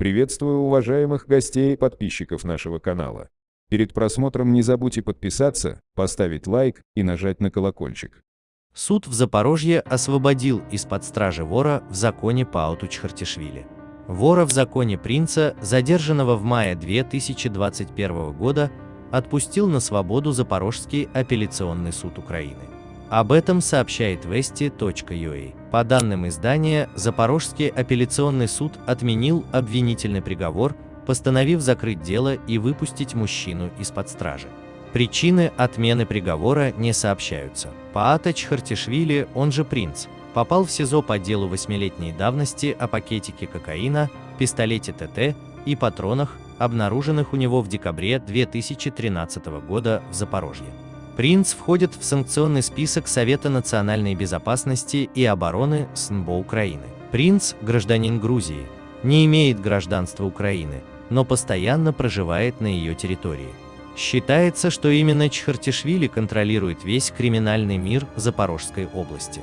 Приветствую уважаемых гостей и подписчиков нашего канала. Перед просмотром не забудьте подписаться, поставить лайк и нажать на колокольчик. Суд в Запорожье освободил из-под стражи вора в законе Пауту Чхартишвили. Вора в законе принца, задержанного в мае 2021 года, отпустил на свободу Запорожский апелляционный суд Украины. Об этом сообщает Vesti.ua. По данным издания, Запорожский апелляционный суд отменил обвинительный приговор, постановив закрыть дело и выпустить мужчину из-под стражи. Причины отмены приговора не сообщаются. Паата Чхартишвили, он же принц, попал в СИЗО по делу восьмилетней давности о пакетике кокаина, пистолете ТТ и патронах, обнаруженных у него в декабре 2013 года в Запорожье. Принц входит в санкционный список Совета национальной безопасности и обороны СНБО Украины. Принц – гражданин Грузии, не имеет гражданства Украины, но постоянно проживает на ее территории. Считается, что именно Чхартишвили контролирует весь криминальный мир Запорожской области.